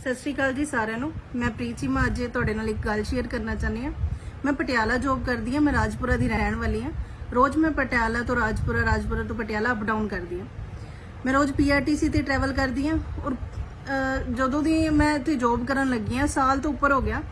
ਸਤਿ ਸ਼੍ਰੀ ਅਕਾਲ ਜੀ ਸਾਰਿਆਂ ਨੂੰ। ਮੈਂ ਪ੍ਰੀਤ ਚੀਮਾ ਅੱਜ ਤੁਹਾਡੇ ਨਾਲ ਇੱਕ ਗੱਲ ਸ਼ੇਅਰ ਕਰਨਾ ਚਾਹੁੰਦੀ ਹਾਂ। ਮੈਂ ਪਟਿਆਲਾ ਜੌਬ ਕਰਦੀ ਹਾਂ, ਮੈਂ ਰਾਜਪੁਰਾ ਦੀ ਰਹਿਣ ਵਾਲੀ ਹਾਂ। ਰੋਜ਼ ਮੈਂ ਪਟਿਆਲਾ ਤੋਂ ਰਾਜਪੁਰਾ ਰਾਜਪੁਰਾ ਤੋਂ ਪਟਿਆਲਾ ਅਪ ਡਾਊਨ ਕਰਦੀ ਹਾਂ। ਮੈਂ ਰੋਜ਼ ਪੀਆਰਟੀਸੀ ਤੇ ਟਰੈਵਲ ਕਰਦੀ ਹਾਂ ਔਰ ਜਦੋਂ ਦੀ ਮੈਂ ਇੱਥੇ ਜੌਬ ਕਰਨ ਲੱਗੀ ਹਾਂ, ਸਾਲ ਤੋਂ ਉੱਪਰ ਹੋ ਗਿਆ।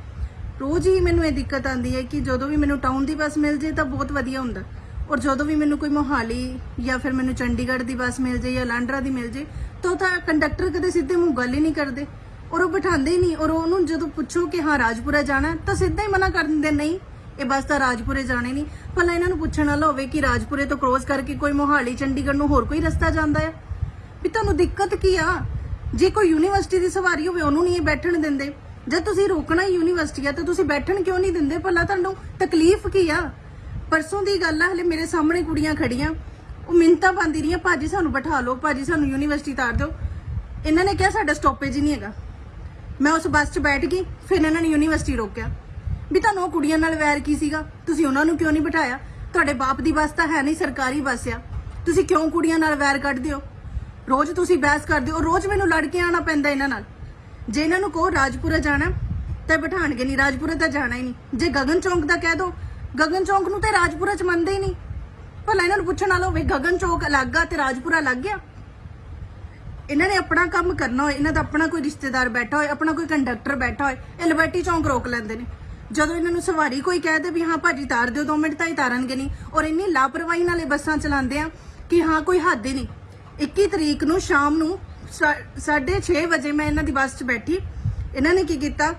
ਰੋਜ਼ ਹੀ ਮੈਨੂੰ ਇਹ ਦਿੱਕਤ ਆਉਂਦੀ ਹੈ ਕਿ ਜਦੋਂ ਵੀ ਮੈਨੂੰ ਟਾਊਨ ਦੀ ਬੱਸ ਮਿਲ ਜੇ ਤਾਂ ਬਹੁਤ ਵਧੀਆ ਹੁੰਦਾ। ਔਰ ਜਦੋਂ ਵੀ ਮੈਨੂੰ ਕੋਈ ਮੋਹਾਲੀ ਜਾਂ ਫਿਰ ਮੈਨੂੰ ਚੰਡੀਗੜ੍ਹ ਦੀ ਬੱਸ ਮਿਲ ਜੇ ਜਾਂ ਲਾਂਡਰਾ ਦੀ ਮਿਲ ਜੇ ਤਾਂ ਉਹ ਤਾਂ ਕੰਡਕਟਰ ਕਦੇ ਸਿੱਧੇ ਮੂੰਹ ਗੱਲ ਹੀ ਨਹੀਂ ਕਰਦੇ। ਔਰ ਉਹ ਬਿਠਾਉਂਦੇ ਹੀ ਨਹੀਂ। ਔਰ ਉਹਨੂੰ ਜਦੋਂ ਪੁੱਛੋ ਕਿ ਹਾਂ ਰਾਜਪੁਰਾ ਜਾਣਾ ਹੈ, ਤਾਂ ਸਿੱਧਾ ਹੀ ਮਨਾ ਕਰ ਦਿੰਦੇ ਨਹੀਂ ਇਹ ਬਸ ਤਾਂ ਰਾਜਪੁਰੇ ਜਾਣੇ ਨਹੀਂ। ਭਲਾ ਇਹਨਾਂ ਨੂੰ ਪੁੱਛਣ ਵਾਲਾ ਹੋਵੇ ਕਿ ਰਾਜਪੁਰੇ ਤੋਂ ਕ੍ਰੋਸ ਕਰਕੇ ਕੋਈ ਮੋਹਾਲੀ ਚੰਡੀਗੜ੍ਹ ਨੂੰ ਹੋਰ ਕੋਈ ਰਸਤਾ ਜਾਂਦਾ ਹੈ? ਵੀ ਤੁਹਾਨੂੰ ਦਿੱਕਤ ਕੀ ਆ? ਜੇ ਕੋਈ ਯੂਨੀਵਰਸਿਟੀ ਦੀ ਸਵਾਰੀ ਹੋਵੇ ਉਹਨੂੰ ਨਹੀਂ ਇਹ ਬੈਠਣ ਦਿੰਦੇ। ਜੇ ਤੁਸੀਂ ਰੋਕਣਾ ਹੀ ਯੂਨੀਵਰਸਿਟੀ ਆ ਤਾਂ ਤੁਸੀਂ ਬੈਠਣ ਕਿਉਂ ਨਹੀਂ ਦਿੰਦੇ? ਭਲਾ ਤੁਹਾਨੂੰ ਤਕਲੀਫ ਕੀ ਆ? ਪਰਸੋਂ ਦੀ ਗੱਲ ਆ ਹਲੇ ਮੇਰੇ ਸਾਹਮਣੇ ਕੁੜੀਆਂ ਖੜੀਆਂ। ਉਹ ਮਿੰਤਾ ਪਾਉਂਦੀ ਰਹੀਆਂ ਭਾਜੀ ਸਾਨੂੰ ਬਿਠਾ ਲਓ ਭਾਜੀ ਸਾਨੂੰ ਯੂਨੀਵਰਸਿਟੀ ਤਾਰ ਦਿਓ। ਇਹਨਾਂ ਨੇ ਕਿਹਾ ਸਾਡਾ ਸਟਾਪੇਜ ਹੀ ਨਹੀਂ ਹੈਗਾ। ਮੈਂ ਉਸ ਬੱਸ 'ਚ ਬੈਠ ਗਈ, ਫਿਰ ਇਹਨਾਂ ਨੇ ਯੂਨੀਵਰਸਿਟੀ ਰੋਕਿਆ। ਵੀ ਤੁਹਾਨੂੰ ਉਹ ਕੁੜੀਆਂ ਨਾਲ ਵੈਰ ਕੀ ਸੀਗਾ? ਤੁਸੀਂ ਉਹਨਾਂ ਨੂੰ ਕਿਉਂ ਨਹੀਂ ਬਿਠਾਇਆ? ਤੁਹਾਡੇ ਬਾਪ ਦੀ ਬੱਸ ਤਾਂ ਹੈ ਨਹੀਂ, ਸਰਕਾਰੀ ਬੱਸ ਆ। ਤੁਸੀਂ ਕਿਉਂ ਕੁੜੀਆਂ ਨਾਲ ਵੈਰ ਕੱਢਦੇ ਹੋ? ਰੋਜ਼ ਤੁਸੀਂ ਬਹਿਸ ਕਰਦੇ ਹੋ, ਰੋਜ਼ ਮੈਨੂੰ ਲੜ ਕੇ ਆਉਣਾ ਪੈਂਦਾ ਇਹਨਾਂ ਨਾਲ। ਜੇ ਇਹਨਾਂ ਨੂੰ ਕਹੋ ਰਾਜਪੁਰਾ ਜਾਣਾ, ਤਾਂ ਬਿਠਾਣਗੇ ਨਹੀਂ, ਰਾਜਪੁਰਾ ਤਾਂ ਜਾਣਾ ਹੀ ਨਹੀਂ। ਜੇ ਗਗਨ ਚੌਂਕ ਦਾ ਕਹਿ ਦੋ, ਗਗਨ ਚੌਂਕ ਨੂੰ ਤੇ ਰਾਜਪੁਰਾ ਚ ਮੰਨਦੇ ਹੀ ਨਹੀਂ। ਭਲਾ ਇਹਨਾਂ ਨੂੰ ਪੁੱਛਣ ਵਾਲਾ ਹੋਵੇ, ਗਗਨ ਚੌਕ ਅਲੱਗ ਆ ਤੇ ਰਾਜਪੁਰਾ ਅਲੱਗ ਆ? ਇਹਨਾਂ ਨੇ ਆਪਣਾ ਕੰਮ ਕਰਨਾ ਹੋਏ, ਇਹਨਾਂ ਦਾ ਆਪਣਾ ਕੋਈ ਰਿਸ਼ਤੇਦਾਰ ਬੈਠਾ ਹੋਏ, ਆਪਣਾ ਕੋਈ ਕੰਡਕਟਰ ਬੈਠਾ ਹੋਏ, ਇਹ ਲਿਬਰਟੀ ਚੌਂਕ ਰੋਕ ਲੈਂਦੇ ਨੇ। ਜਦੋਂ ਇਹਨਾਂ ਨੂੰ ਸਵਾਰੀ ਕੋਈ ਕਹਿ ਦੇ ਵੀ ਹਾਂ ਭਾਜੀ ਤਾਰ ਦਿਓ 2 ਮਿੰਟ ਤਾਂ ਹੀ ਤਾਰਨਗੇ ਨਹੀਂ। ਔਰ ਇੰਨੀ ਲਾਪਰਵਾਹੀ ਨਾਲ ਇਹ ਬੱਸਾਂ ਚਲਾਉਂਦੇ ਆ ਕਿ ਹਾਂ ਕੋਈ ਹੱਦ ਹੀ ਨਹੀਂ। 21 ਤਰੀਕ ਨੂੰ ਸ਼ਾਮ ਨੂੰ 6:30 ਵਜੇ ਮੈਂ ਇਹਨਾਂ ਦੀ ਬੱਸ 'ਚ ਬੈਠੀ। ਇਹਨਾਂ ਨੇ ਕੀ ਕੀਤਾ?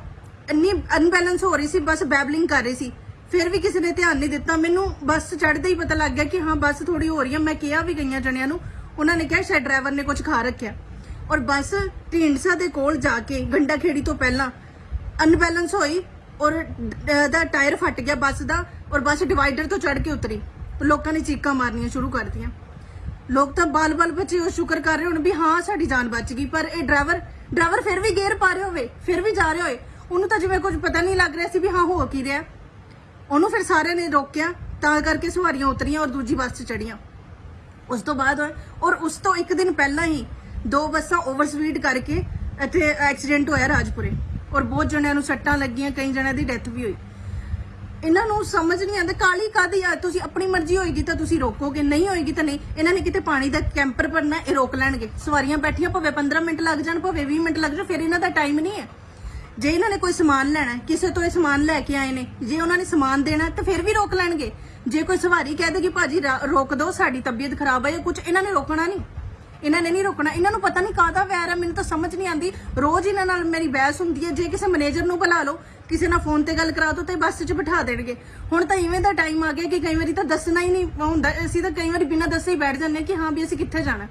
ਇੰਨੀ ਅਨਬੈਲੈਂਸ ਹੋ ਰਹੀ ਸੀ, ਬੱਸ ਬੈਬਲਿੰਗ ਕਰ ਰਹੀ ਸੀ। ਫਿਰ ਵੀ ਕਿਸੇ ਨੇ ਧਿਆਨ ਨਹੀਂ ਦਿੱਤਾ। ਮੈਨੂੰ ਬੱਸ ਚੜ੍ਹਦੇ ਹੀ ਪਤਾ ਲੱਗ ਗਿਆ ਕਿ ਹਾਂ ਬੱਸ ਥੋੜੀ ਹੋ ਰਹੀ ਹੈ ਮੈਂ ਕਿਹਾ ਵੀ ਗਈਆਂ ਜਣਿਆਂ ਨੂੰ ਉਹਨਾਂ ਨੇ ਕਿਹਾ ਸ਼ਾਇਦ ਡਰਾਈਵਰ ਨੇ ਕੁਝ ਖਾ ਰੱਖਿਆ। ਔਰ ਬੱਸ ਢੀਂਡਸਾ ਦੇ ਕੋਲ ਜਾ ਕੇ ਗੰਡਾ ਖੇੜੀ ਤੋਂ ਪਹਿਲਾਂ ਅਨਬੈਲੈਂਸ ਹੋਈ ਔਰ ਦਾ ਟਾਇਰ ਫਟ ਗਿਆ ਬੱਸ ਦਾ ਔਰ ਬੱਸ ਡਿਵਾਈਡਰ ਤੋਂ ਚੜ ਕੇ ਉਤਰੀ। ਲੋਕਾਂ ਨੇ ਚੀਕਾਂ ਮਾਰਨੀਆਂ ਸ਼ੁਰੂ ਕਰ ਦਿੱਤੀਆਂ। ਲੋਕ ਤਾਂ ਬਾਲ-ਬਾਲ ਬੱਚੇ ਉਹ ਸ਼ੁਕਰ ਕਰ ਰਹੇ ਹੋਣ ਵੀ ਹਾਂ, ਸਾਡੀ ਜਾਨ ਬਚ ਗਈ, ਪਰ ਇਹ ਡਰਾਈਵਰ ਡਰਾਈਵਰ ਫਿਰ ਵੀ ਗੇਅਰ ਪਾ ਰਿਹਾ ਹੋਵੇ, ਫਿਰ ਵੀ ਜਾ ਰਿਹਾ ਹੋਏ। ਉਹਨੂੰ ਤਾਂ ਜਿਵੇਂ ਕੁਝ ਪਤਾ ਨਹੀਂ ਲੱਗ ਰਿਹਾ ਸੀ ਵੀ ਹਾਂ, ਹੋ ਕੀ ਰਿਹਾ। ਉਹਨੂੰ ਫਿਰ ਸਾਰਿਆਂ ਨੇ ਰੋਕਿਆ, ਤਾਂ ਕਰਕੇ ਸਵਾਰੀਆਂ ਉਤਰੀਆਂ ਔਰ ਦੂਜੀ ਬੱਸ 'ਚ ਚੜੀਆਂ ਉਸ ਤੋਂ ਬਾਅਦ ਹੋਇਆ ਔਰ ਉਸ ਤੋਂ ਇੱਕ ਦਿਨ ਪਹਿਲਾਂ ਹੀ ਦੋ ਬੱਸਾਂ ਓਵਰਸਪੀਡ ਕਰਕੇ ਇੱਥੇ ਐਕਸੀਡੈਂਟ ਹੋਇਆ ਰਾਜਪੁਰੇ। ਔਰ ਬਹੁਤ ਜਣਿਆਂ ਨੂੰ ਸੱਟਾਂ ਲੱਗੀਆਂ, ਕਈ ਜਣਿਆਂ ਦੀ ਡੈਥ ਵੀ ਹੋਈ। ਇਹਨਾਂ ਨੂੰ ਸਮਝ ਨਹੀਂ ਆਉਂਦਾ, ਕਾਲੀ ਕਾਦੀ ਆ? ਤੁਸੀਂ ਆਪਣੀ ਮਰਜ਼ੀ ਹੋਏਗੀ ਤਾਂ ਤੁਸੀਂ ਰੋਕੋਗੇ, ਨਹੀਂ ਹੋਏਗੀ ਤਾਂ ਨਹੀਂ। ਇਹਨਾਂ ਨੇ ਕਿਤੇ ਪਾਣੀ ਦਾ ਕੈਂਪਰ ਭਰਨਾ, ਇਹ ਰੋਕ ਲੈਣਗੇ। ਸਵਾਰੀਆਂ ਬੈਠੀਆਂ, ਭਾਵੇਂ 15 ਮਿੰਟ ਲੱਗ ਜਾਣ, ਭਾਵੇਂ 20 ਮਿੰਟ ਲੱਗ ਜਾਣ, ਫਿਰ ਇਹਨਾਂ ਦਾ ਟਾਈਮ ਨਹੀਂ ਹੈ। ਜੇ ਇਹਨਾਂ ਨੇ ਕੋਈ ਸਮਾਨ ਲੈਣਾ, ਕਿਸੇ ਤੋਂ ਇਹ ਸਮਾਨ ਲੈ ਕੇ ਆਏ ਨੇ, ਜੇ ਉਹਨਾਂ ਨੇ ਸਮਾਨ ਦੇਣਾ, ਤਾਂ ਫਿਰ ਵੀ ਰੋਕ ਲੈਣਗੇ। ਜੇ ਕੋਈ ਸਵਾਰੀ ਕਹਿ ਦੇ ਕਿ ਭਾਜੀ ਰਾ- ਰੋਕ ਦਿਓ ਸਾਡੀ ਤਬੀਅਤ ਖਰਾਬ ਹੈ ਜਾਂ ਕੁਝ ਇਹਨਾਂ ਨੇ ਰੋਕਣਾ ਨਹੀਂ। ਇਹਨਾਂ ਨੇ ਨਹੀਂ ਰੋਕਣਾ। ਇਹਨਾਂ ਨੂੰ ਪਤਾ ਨਹੀਂ ਕਾਹਦਾ ਵੈਰ ਹੈ ਮੈਨੂੰ ਤਾਂ ਸਮਝ ਨਹੀਂ ਆਉਂਦੀ। ਰੋਜ਼ ਇਹਨਾਂ ਨਾਲ ਮੇਰੀ ਬਹਿਸ ਹੁੰਦੀ ਹੈ। ਜੇ ਕਿਸੇ ਮੈਨੇਜਰ ਨੂੰ ਬੁਲਾ ਲਓ, ਕਿਸੇ ਨਾਲ ਫੋਨ ਤੇ ਗੱਲ ਕਰਾ ਦੋ ਤੇ ਬੱਸ 'ਚ ਬਿਠਾ ਦੇਣਗੇ। ਹੁਣ ਤਾਂ ਇਵੇਂ ਦਾ ਟਾਈਮ ਆ ਗਿਆ ਕਿ ਕਈ ਵਾਰੀ ਤਾਂ ਦੱਸਣਾ ਹੀ ਨਹੀਂ ਹੁੰਦਾ। ਅਸੀਂ ਤਾਂ ਕਈ ਵਾਰੀ ਬਿਨਾਂ ਦੱਸੇ ਹੀ ਬੈਠ ਜਾਂਦੇ ਹਾਂ ਕਿ ਹਾਂ ਵੀ ਅਸੀਂ ਕਿੱਥੇ ਜਾਣਾ।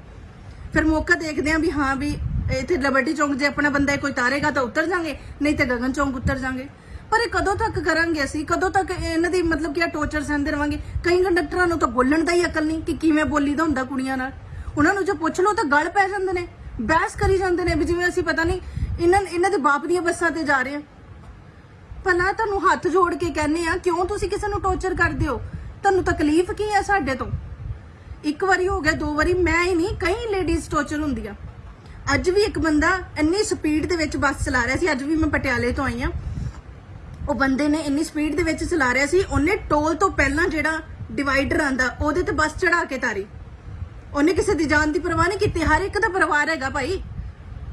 ਫਿਰ ਮੌਕਾ ਦੇਖਦੇ ਹਾਂ ਵੀ ਹਾਂ ਵੀ ਇੱਥੇ ਲਬਰਟੀ ਚੌਂਕ ਜੇ ਆਪਣਾ ਬੰਦਾ ਕੋਈ ਤਾਰੇਗਾ ਤਾਂ ਉਤਰ ਜਾਾਂਗੇ, ਨਹੀਂ ਤੇ ਗਗਨ ਚੌਂਕ ਉਤਰ ਜਾਾਂਗੇ। ਪਰ ਇਹ ਕਦੋਂ ਤੱਕ ਕਰਾਂਗੇ ਅਸੀਂ? ਕਦੋਂ ਤੱਕ ਇਹਨਾਂ ਦੀ ਮਤਲਬ ਕਿ ਆ ਟੋਰਚਰ ਸਹਿੰਦੇ ਰਵਾਂਗੇ? ਕਈ ਕੰਡਕਟਰਾਂ ਨੂੰ ਤਾਂ ਬੋਲਣ ਦਾ ਹੀ ਅਕਲ ਨਹੀਂ ਕਿ ਕਿਵੇਂ ਬੋਲੀਦਾ ਹੁੰਦਾ ਕੁੜੀਆਂ ਨਾਲ। ਉਹਨਾਂ ਨੂੰ ਜੇ ਪੁੱਛ ਲਓ ਤਾਂ ਗਲ ਪੈ ਜਾਂਦੇ ਨੇ, ਬਹਿਸ ਕਰੀ ਜਾਂਦੇ ਨੇ ਵੀ ਜਿਵੇਂ ਅਸੀਂ ਪਤਾ ਨਹੀਂ ਇਹਨਾਂ ਇਹਨਾਂ ਦੇ ਬਾਪ ਦੀਆਂ ਬੱਸਾਂ ਤੇ ਜਾ ਰਹੇ ਹਾਂ। ਭਲਾ ਤੁਹਾਨੂੰ ਹੱਥ ਜੋੜ ਕੇ ਕਹਿੰਨੇ ਆ, ਕਿਉਂ ਤੁਸੀਂ ਕਿਸੇ ਨੂੰ ਟੌਰਚਰ ਕਰਦੇ ਹੋ? ਤੁਹਾਨੂੰ ਤਕਲੀਫ ਕੀ ਹੈ ਸਾਡੇ ਤੋਂ? ਇੱਕ ਵਾਰੀ ਹੋ ਗਿਆ, ਦੋ ਵਾਰੀ, ਮੈਂ ਹੀ ਨਹੀਂ, ਕਈ ਲੇਡੀਜ਼ ਟੌਰਚਰ ਹੁੰਦੀਆਂ। ਅੱਜ ਵੀ ਇੱਕ ਬੰਦਾ ਇੰਨੀ ਸਪੀਡ ਦੇ ਵਿੱਚ ਬੱਸ ਚਲਾ ਰਿਹਾ ਸੀ, ਅੱਜ ਵੀ ਮੈਂ ਪਟਿਆਲੇ ਤੋਂ ਆਈ ਆ ਉਹ ਬੰਦੇ ਨੇ ਇੰਨੀ ਸਪੀਡ ਦੇ ਵਿੱਚ ਚਲਾ ਰਿਹਾ ਸੀ, ਉਹਨੇ ਟੋਲ ਤੋਂ ਪਹਿਲਾਂ ਜਿਹੜਾ ਡਿਵਾਈਡਰ ਆਂਦਾ, ਉਹਦੇ ਤੇ ਬੱਸ ਚੜਾ ਕੇ ਤਾਰੀ। ਉਹਨੇ ਕਿਸੇ ਦੀ ਜਾਨ ਦੀ ਪਰਵਾਹ ਨਹੀਂ ਕੀਤੀ, ਹਰ ਇੱਕ ਦਾ ਪਰਿਵਾਰ ਹੈਗਾ ਭਾਈ।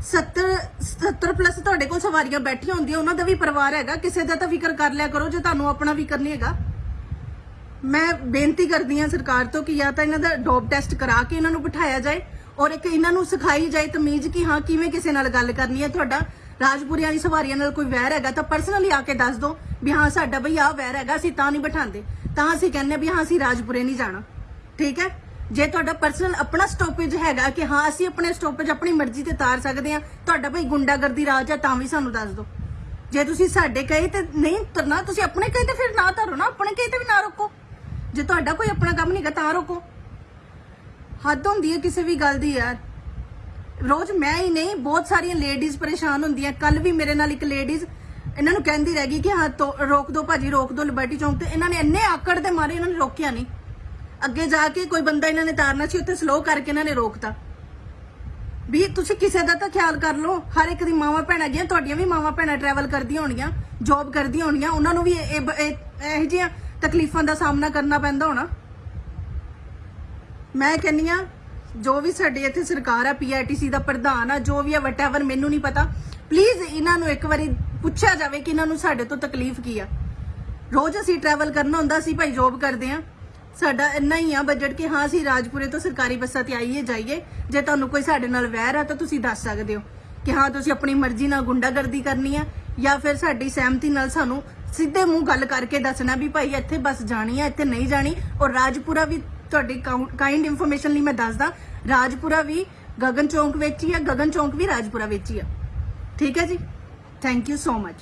70 70 ਪਲੱਸ ਤੁਹਾਡੇ ਕੋਲ ਸਵਾਰੀਆਂ ਬੈਠੀਆਂ ਹੁੰਦੀਆਂ, ਉਹਨਾਂ ਦਾ ਵੀ ਪਰਿਵਾਰ ਹੈਗਾ, ਕਿਸੇ ਦਾ ਤਾਂ ਫਿਕਰ ਕਰ ਲਿਆ ਕਰੋ, ਜੇ ਤੁਹਾਨੂੰ ਆਪਣਾ ਫਿਕਰ ਨਹੀਂ ਹੈਗਾ। ਮੈਂ ਬੇਨਤੀ ਕਰਦੀ ਹਾਂ ਸਰਕਾਰ ਤੋਂ ਕਿ ਜਾਂ ਤਾਂ ਇਹਨਾਂ ਦਾ ਡੋਪ ਟੈਸਟ ਕਰਾ ਕੇ ਇਹਨਾਂ ਨੂੰ ਬਿਠਾਇਆ ਜਾਏ, ਔਰ ਇੱਕ ਇਹਨਾਂ ਨੂੰ ਸਿਖਾਈ ਜਾਏ ਤਮੀਜ਼ ਕਿ ਹਾਂ, ਕਿਵੇਂ ਕਿਸੇ ਨਾਲ ਗੱਲ ਕਰਨੀ ਹੈ ਤੁਹਾਡਾ। ਰਾਜਪੁਰੀਆਂ ਦੀ ਸਵਾਰੀਆਂ ਨਾਲ ਕੋਈ ਵੈਰ ਹੈਗਾ ਤਾਂ ਪਰਸਨਲੀ ਆ ਕੇ ਦੱਸ ਦਿਓ ਵੀ ਹਾਂ ਸਾਡਾ ਬਈ ਆ ਵੈਰ ਹੈਗਾ, ਅਸੀਂ ਤਾਂ ਨਹੀਂ ਬਿਠਾਉਂਦੇ। ਤਾਂ ਅਸੀਂ ਕਹਿੰਦੇ ਵੀ ਹਾਂ ਅਸੀਂ ਰਾਜਪੁਰੇ ਨਹੀਂ ਜਾਣਾ। ਠੀਕ ਹੈ? ਜੇ ਤੁਹਾਡਾ ਪਰਸਨਲ ਆਪਣਾ ਸਟਾਪੇਜ ਹੈਗਾ ਕਿ ਹਾਂ ਅਸੀਂ ਆਪਣੇ ਸਟਾਪੇਜ ਆਪਣੀ ਮਰਜ਼ੀ ਤੇ ਤਾਰ ਸਕਦੇ ਹਾਂ, ਤੁਹਾਡਾ ਭਾਈ ਗੁੰਡਾਗਰਦੀ ਰਾਜ ਹੈ ਤਾਂ ਵੀ ਸਾਨੂੰ ਦੱਸ ਦਿਓ ਜੇ ਤੁਸੀਂ ਸਾਡੇ ਕਹੇ ਤੇ ਨਹੀਂ ਤਰਨਾ ਤੁਸੀਂ ਆਪਣੇ ਕਹੇ ਤੇ ਫਿਰ ਨਾ ਧਰੋ ਨਾ, ਆਪਣੇ ਕਹੇ ਤੇ ਵੀ ਨਾ ਰੋਕੋ। ਜੇ ਤੁਹਾਡਾ ਕੋਈ ਆਪਣਾ ਕੰਮ ਨਹੀਂਗਾ ਤਾਂ ਰੋਕੋ। ਹੱਦ ਹੁੰਦੀ ਹੈ ਕਿਸੇ ਵੀ ਗੱਲ ਦੀ ਯਾਰ। ਰੋਜ਼ ਮੈਂ ਹੀ ਨਹੀਂ, ਬਹੁਤ ਸਾਰੀਆਂ ਲੇਡੀਜ਼ ਪਰੇਸ਼ਾਨ ਹੁੰਦੀਆਂ। ਕੱਲ ਵੀ ਮੇਰੇ ਨਾਲ ਇੱਕ ਲੇਡੀਜ਼ ਇਹਨਾਂ ਨੂੰ ਕਹਿੰਦੀ ਰਹਿ ਗਈ ਕਿ ਹਾਂ, ਤੋ- ਰੋਕ ਦੋ ਭਾਜੀ, ਰੋਕ ਦਿਓ ਲਿਬਰਟੀ ਚੌਂਕ ਤੇ ਇਹਨਾਂ ਨੇ ਇੰਨੇ ਆਕੜ ਦੇ ਮਾਰੇ, ਇਹਨਾਂ ਨੇ ਰੋਕਿਆ ਨਹੀਂ। ਅੱਗੇ ਜਾ ਕੇ ਕੋਈ ਬੰਦਾ ਇਹਨਾਂ ਨੇ ਤਾਰਨਾ ਸੀ, ਉੱਥੇ ਸਲੋ ਕਰਕੇ ਇਹਨਾਂ ਨੇ ਰੋਕਤਾ। ਵੀ ਤੁਸੀਂ ਕਿਸੇ ਦਾ ਤਾਂ ਖਿਆਲ ਕਰ ਲਓ, ਹਰ ਇੱਕ ਦੀ ਮਾਵਾਂ ਭੈਣਾਂ ਗਈਆਂ ਤੁਹਾਡੀਆਂ ਵੀ ਮਾਵਾਂ ਭੈਣਾਂ ਟਰੈਵਲ ਕਰਦੀਆਂ ਹੋਣਗੀਆਂ ਜੌਬ ਕਰਦੀਆਂ ਹੋਣਗੀਆਂ, ਉਹਨਾਂ ਨੂੰ ਵੀ ਇਹ- ਇਹੋ ਜਿਹੀਆਂ ਤਕਲੀਫਾਂ ਦਾ ਸਾਹਮਣਾ ਕਰਨਾ ਪੈਂਦਾ ਹੋਣਾ। ਮੈਂ ਕਹਿੰਨੀ ਆ ਜੋ ਵੀ ਸਾਡੇ ਇੱਥੇ ਸਰਕਾਰ ਆ ਪੀਆਰਟੀਸੀ ਦਾ ਪ੍ਰਧਾਨ ਆ, ਜੋ ਵੀ ਆ ਵਟਐਵਰ ਮੈਨੂੰ ਨਹੀਂ ਪਤਾ। ਪਲੀਜ਼ ਇਹਨਾਂ ਨੂੰ ਇੱਕ ਵਾਰੀ ਪੁੱਛਿਆ ਜਾਵੇ ਕਿ ਇਹਨਾਂ ਨੂੰ ਸਾਡੇ ਤੋਂ ਤਕਲੀਫ ਕੀ ਆ। ਰੋਜ਼ ਅਸੀਂ ਟਰੈਵਲ ਕਰਨਾ ਹੁੰਦਾ ਸੀ ਭਾਈ ਜੌਬ ਕਰਦੇ ਆ। ਸਾਡਾ ਇੰਨਾ ਹੀ ਆ ਬਜਟ ਕਿ ਹਾਂ, ਅਸੀਂ ਰਾਜਪੁਰੇ ਤੋਂ ਸਰਕਾਰੀ ਬੱਸਾਂ ਤੇ ਆਈਏ, ਜਾਈਏ। ਜੇ ਤੁਹਾਨੂੰ ਕੋਈ ਸਾਡੇ ਨਾਲ ਵੈਰ ਆ, ਤਾਂ ਤੁਸੀਂ ਦੱਸ ਸਕਦੇ ਹੋ ਕਿ ਹਾਂ, ਤੁਸੀਂ ਆਪਣੀ ਮਰਜ਼ੀ ਨਾਲ ਗੁੰਡਾਗਰਦੀ ਕਰਨੀ ਆ, ਜਾਂ ਫਿਰ ਸਾਡੀ ਸਹਿਮਤੀ ਨਾਲ ਸਾਨੂੰ ਸਿੱਧੇ ਮੂੰਹ ਗੱਲ ਕਰਕੇ ਦੱਸਣਾ ਵੀ ਭਾਈ ਇੱਥੇ ਬੱਸ ਜਾਣੀ ਆ, ਇੱਥੇ ਨਹੀਂ ਜਾਣੀ, ਔਰ ਰਾਜਪੁਰਾ ਵੀ ਤੁਹਾਡੀ ਕਾਈਂਡ ਇਨਫੋਰਮੇਸ਼ਨ ਲਈ ਮੈਂ ਦੱਸਦਾ, ਰਾਜਪੁਰਾ ਵੀ ਗਗਨ ਚੌਂਕ ਵਿੱਚ ਹੀ ਆ ਗਗਨ ਚੌਂਕ ਵੀ ਰਾਜਪੁਰਾ ਵਿੱਚ ਹੀ ਆ ਠੀਕ ਹੈ ਜੀ? Thank you so much